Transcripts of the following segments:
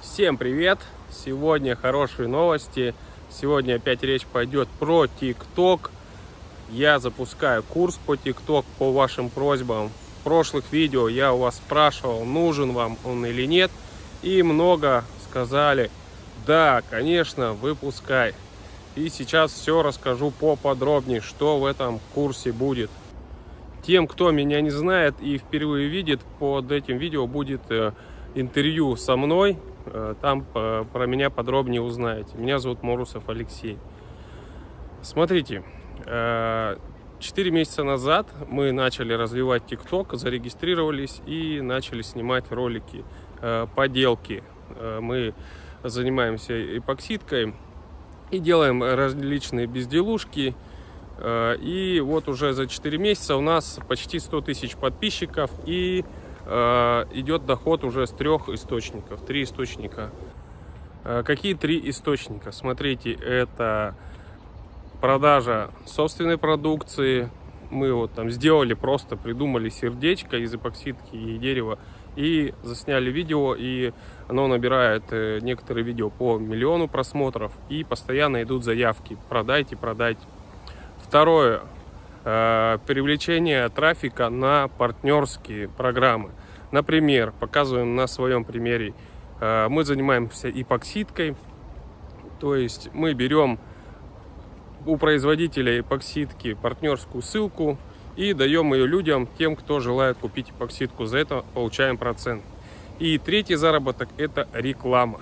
Всем привет! Сегодня хорошие новости. Сегодня опять речь пойдет про ТикТок. Я запускаю курс по ТикТок по вашим просьбам. В прошлых видео я у вас спрашивал, нужен вам он или нет. И много сказали, да, конечно, выпускай. И сейчас все расскажу поподробнее, что в этом курсе будет. Тем, кто меня не знает и впервые видит, под этим видео будет э, интервью со мной. Э, там э, про меня подробнее узнаете. Меня зовут Морусов Алексей. Смотрите, 4 месяца назад мы начали развивать ТикТок, зарегистрировались и начали снимать ролики, поделки. Мы занимаемся эпоксидкой и делаем различные безделушки. Э, и вот уже за 4 месяца у нас почти 100 тысяч подписчиков и э, идет доход уже с трех источников, три источника. Э, какие три источника? Смотрите, это продажа собственной продукции. Мы вот там сделали, просто придумали сердечко из эпоксидки и дерева и засняли видео, и оно набирает э, некоторые видео по миллиону просмотров, и постоянно идут заявки «продайте, продайте». Второе, э, привлечение трафика на партнерские программы. Например, показываем на своем примере, э, мы занимаемся эпоксидкой, то есть мы берем у производителя эпоксидки партнерскую ссылку, и даем ее людям, тем, кто желает купить эпоксидку. За это получаем процент. И третий заработок – это реклама.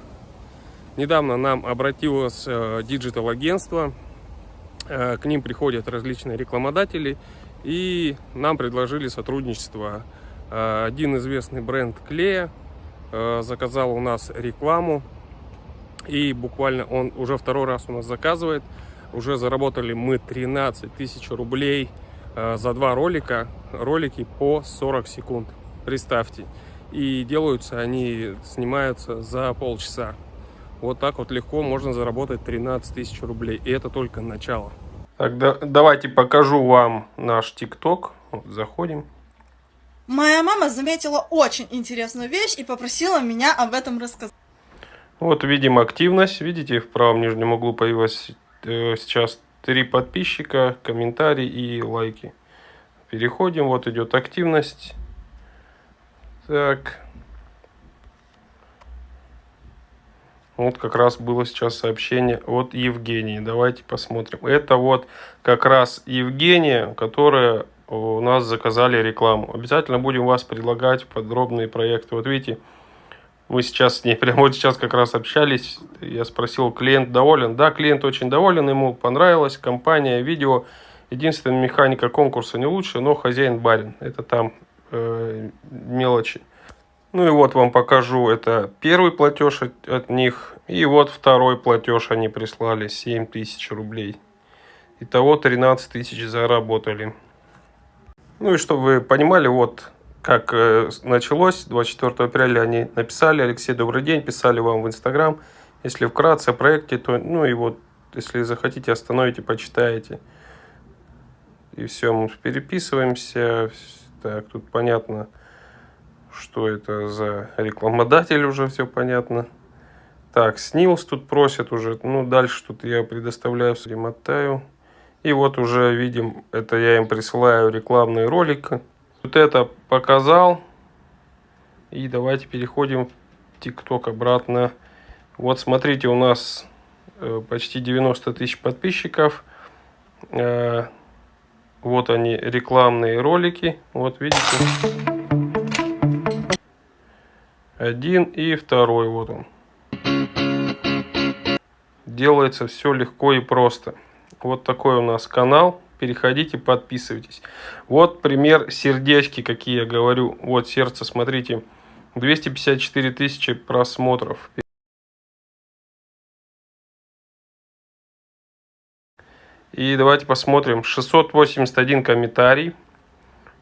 Недавно нам обратилось э, digital -агентство, э, к ним приходят различные рекламодатели, и нам предложили сотрудничество. Э, один известный бренд клея заказал у нас рекламу, и буквально он уже второй раз у нас заказывает. Уже заработали мы 13 тысяч рублей – Э, за два ролика, ролики по 40 секунд, представьте. И делаются они, снимаются за полчаса. Вот так вот легко можно заработать 13 тысяч рублей. И это только начало. Тогда давайте покажу вам наш ТикТок. Вот, заходим. Моя мама заметила очень интересную вещь и попросила меня об этом рассказать. Вот видим активность. Видите, в правом нижнем углу появилась э, сейчас три подписчика, комментарии и лайки. Переходим, вот идет активность. Так. Вот как раз было сейчас сообщение от Евгении. Давайте посмотрим. Это вот как раз Евгения, которая у нас заказали рекламу. Обязательно будем вас предлагать подробные проекты. Вот видите, мы сейчас с ней прямо вот сейчас как раз общались. Я спросил, клиент доволен? Да, клиент очень доволен, ему понравилась компания, видео. Единственная механика конкурса не лучше, но хозяин барин. Это там э, мелочи. Ну и вот вам покажу, это первый платеж от, от них. И вот второй платеж они прислали, 7 тысяч рублей. Итого 13 тысяч заработали. Ну и чтобы вы понимали, вот как э, началось, 24 апреля они написали, Алексей, добрый день, писали вам в Инстаграм. Если вкратце о проекте, то, ну и вот, если захотите, остановите, почитаете. И все, мы переписываемся. Так, тут понятно, что это за рекламодатель, уже все понятно. Так, снилс тут просят уже, ну дальше тут я предоставляю, перемотаю. И вот уже видим, это я им присылаю рекламный ролик. Вот это показал. И давайте переходим в ТикТок обратно. Вот смотрите, у нас э, почти 90 тысяч подписчиков. Э, вот они, рекламные ролики. Вот видите. Один и второй. Вот он. Делается все легко и просто. Вот такой у нас канал переходите, подписывайтесь. Вот пример сердечки, какие я говорю. Вот сердце, смотрите, 254 тысячи просмотров. И давайте посмотрим. 681 комментарий.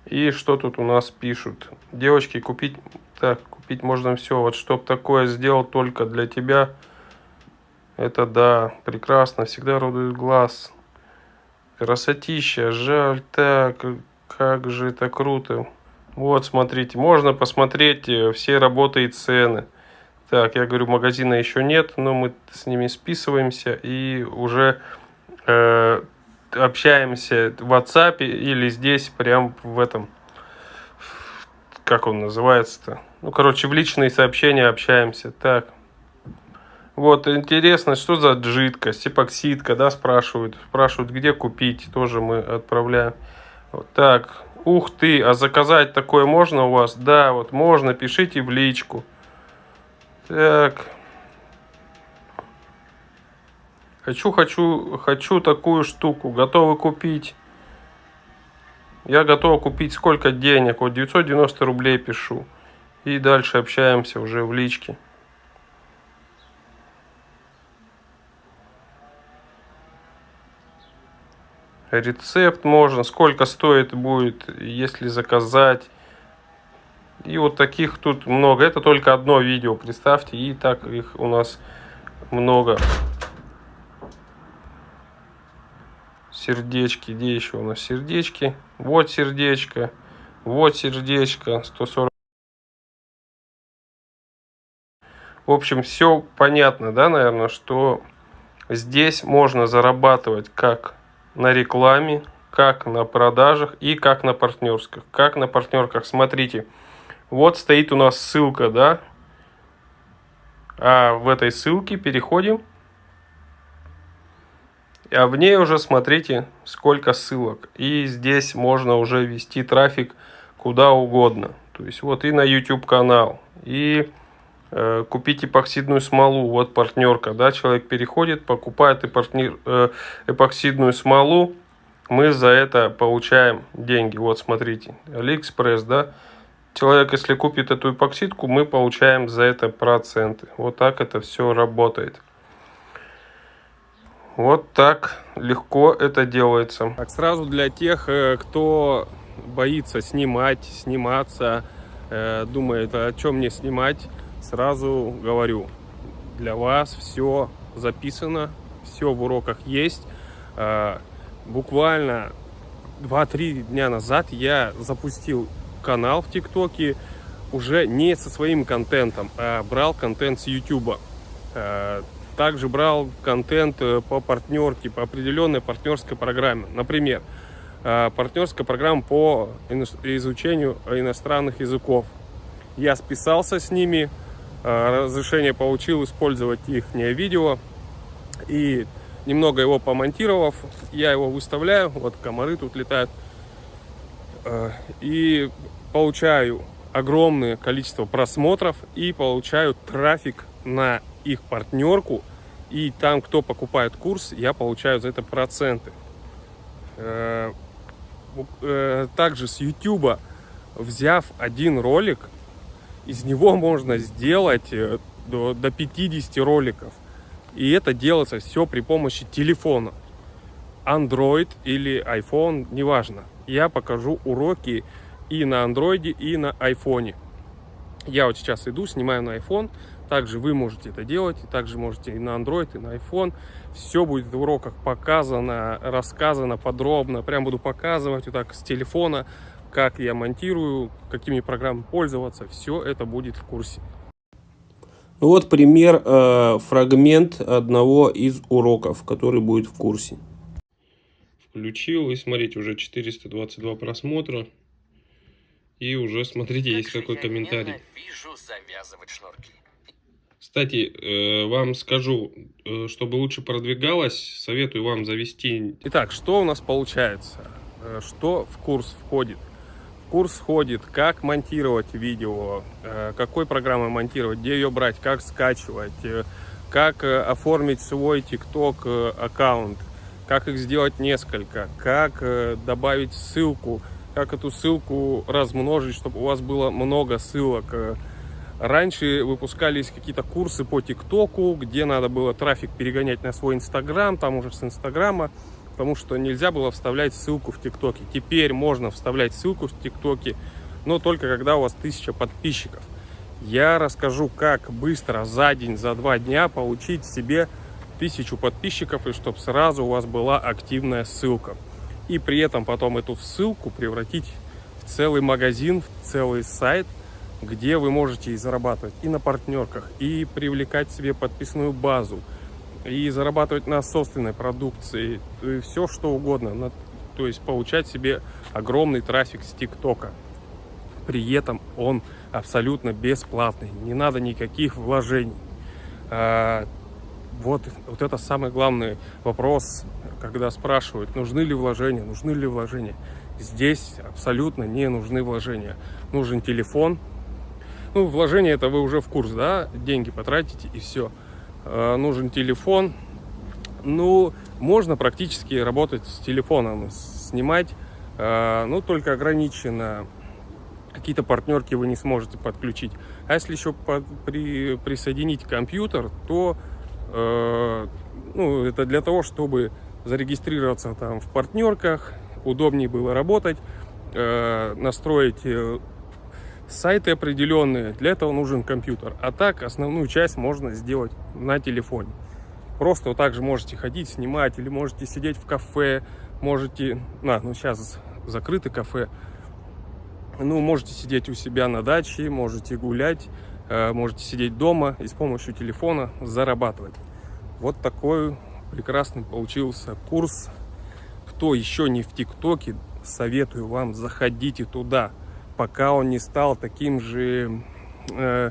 И что тут у нас пишут? Девочки, купить... Так, купить можно все. Вот чтоб такое сделал только для тебя. Это да, прекрасно. Всегда радует глаз. Красотища, жаль, так, как же это круто. Вот, смотрите, можно посмотреть э, все работы и цены. Так, я говорю, магазина еще нет, но мы с ними списываемся и уже э, общаемся в WhatsApp или здесь, прям в этом, как он называется-то? Ну, короче, в личные сообщения общаемся. Так. Вот, интересно, что за жидкость, эпоксидка, да, спрашивают. Спрашивают, где купить, тоже мы отправляем. Вот так. Ух ты, а заказать такое можно у вас? Да, вот можно, пишите в личку. Так. Хочу, хочу, хочу такую штуку. Готовы купить? Я готов купить сколько денег? Вот 990 рублей пишу. И дальше общаемся уже в личке. Рецепт можно, сколько стоит будет, если заказать. И вот таких тут много. Это только одно видео, представьте. И так их у нас много. Сердечки. Где еще у нас сердечки? Вот сердечко. Вот сердечко. 140. В общем, все понятно, да, наверное, что здесь можно зарабатывать как на рекламе, как на продажах и как на партнерских. Как на партнерках, смотрите. Вот стоит у нас ссылка, да? А в этой ссылке переходим. А в ней уже смотрите, сколько ссылок. И здесь можно уже вести трафик куда угодно. То есть вот и на YouTube канал, и купить эпоксидную смолу. Вот партнерка, да, человек переходит, покупает эпортнир, э, эпоксидную смолу. Мы за это получаем деньги. Вот смотрите, Алиэкспресс, да, Человек, если купит эту эпоксидку, мы получаем за это проценты. Вот так это все работает. Вот так легко это делается. Так, сразу для тех, э, кто боится снимать, сниматься, э, думает, о чем мне снимать, сразу говорю, для вас все записано, все в уроках есть. Э, буквально 2-3 дня назад я запустил канал в ТикТоке уже не со своим контентом, а брал контент с Ютуба. Э, также брал контент э, по партнерке, по определенной партнерской программе. Например, э, партнерская программа по изучению иностранных языков. Я списался с ними, разрешение получил использовать их видео. И немного его помонтировав, я его выставляю. Вот комары тут летают. И получаю огромное количество просмотров и получаю трафик на их партнерку. И там, кто покупает курс, я получаю за это проценты. Э, э, также с YouTube, взяв один ролик, из него можно сделать э, до, до 50 роликов. И это делается все при помощи телефона. Android или iPhone, неважно. Я покажу уроки и на андроиде, и на айфоне. Я вот сейчас иду, снимаю на iPhone. Также вы можете это делать. Также можете и на Android, и на iPhone. Все будет в уроках показано, рассказано подробно. Прям буду показывать вот так с телефона, как я монтирую, какими программами пользоваться. Все это будет в курсе. Ну вот пример, э, фрагмент одного из уроков, который будет в курсе. Включил и смотрите, уже 422 просмотра. И уже, смотрите, как есть какой комментарий. Кстати, э, вам скажу, э, чтобы лучше продвигалось, советую вам завести... Итак, что у нас получается? Э, что в курс входит? Курс входит, как монтировать видео, какой программой монтировать, где ее брать, как скачивать, как оформить свой TikTok аккаунт, как их сделать несколько, как добавить ссылку как эту ссылку размножить, чтобы у вас было много ссылок. Раньше выпускались какие-то курсы по ТикТоку, где надо было трафик перегонять на свой Инстаграм, там уже с Инстаграма, потому что нельзя было вставлять ссылку в ТикТоке. Теперь можно вставлять ссылку в ТикТоке, но только когда у вас тысяча подписчиков. Я расскажу, как быстро за день, за два дня получить себе тысячу подписчиков, и чтобы сразу у вас была активная ссылка и при этом потом эту ссылку превратить в целый магазин, в целый сайт где вы можете и зарабатывать и на партнерках, и привлекать себе подписную базу, и зарабатывать на собственной продукции, все что угодно, на, то есть получать себе огромный трафик с ТикТока. При этом он абсолютно бесплатный, не надо никаких вложений. А, вот, вот это самый главный вопрос, когда спрашивают, нужны ли вложения, нужны ли вложения. Здесь абсолютно не нужны вложения. Нужен телефон. Ну, вложение это вы уже в курс, да? Деньги потратите и все. Э, нужен телефон. Ну, можно практически работать с телефоном, снимать. Ну, только ограничено. Какие-то партнерки вы не сможете подключить. А если еще под, при, присоединить компьютер, то э, ну, это для того, чтобы зарегистрироваться там в партнерках, удобнее было работать, э, настроить э, сайты определенные. Для этого нужен компьютер. А так основную часть можно сделать на телефоне. Просто вот так же можете ходить, снимать, или можете сидеть в кафе, можете... На, ну сейчас закрыты кафе. Ну, можете сидеть у себя на даче, можете гулять, э, можете сидеть дома и с помощью телефона зарабатывать. Вот такой прекрасный получился курс кто еще не в ТикТоке, советую вам, заходите туда, пока он не стал таким же э,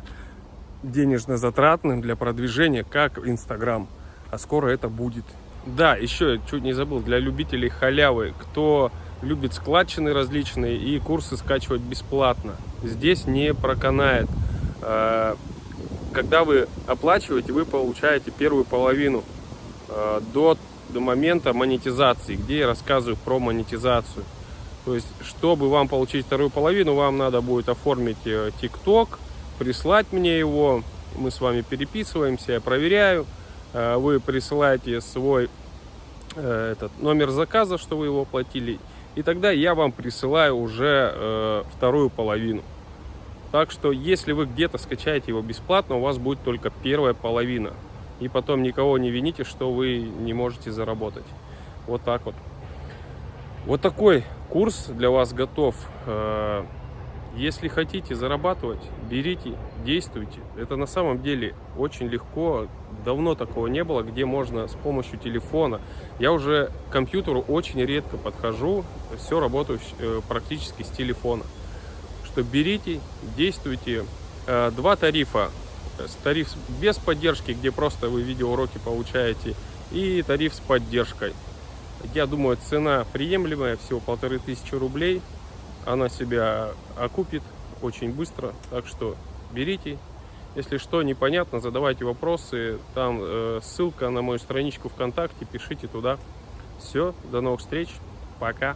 денежно затратным для продвижения, как Инстаграм. А скоро это будет. Да, еще чуть не забыл, для любителей халявы, кто любит складчины различные и курсы скачивать бесплатно. Здесь не проканает. Э, когда вы оплачиваете, вы получаете первую половину э, до до момента монетизации, где я рассказываю про монетизацию. То есть, чтобы вам получить вторую половину, вам надо будет оформить э, прислать мне его, мы с вами переписываемся, я проверяю, э, вы присылаете свой э, этот номер заказа, что вы его оплатили, и тогда я вам присылаю уже вторую половину. Так что, если вы где-то скачаете его бесплатно, у вас будет только первая половина и потом никого не вините, что вы не можете заработать. Вот так вот. Вот такой курс для вас готов. Э, если хотите зарабатывать, берите, действуйте. Это на самом деле очень легко. Давно такого не было, где можно с помощью телефона. Я уже к компьютеру очень редко подхожу. Все работаю э, практически с телефона. Что берите, действуйте. Э, два тарифа тариф без поддержки, где просто вы видеоуроки получаете, и тариф с поддержкой. Я думаю, цена приемлемая, всего полторы тысячи рублей. Она себя окупит очень быстро, так что берите. Если что непонятно, задавайте вопросы. Там э, ссылка на мою страничку ВКонтакте, пишите туда. Все, до новых встреч, пока.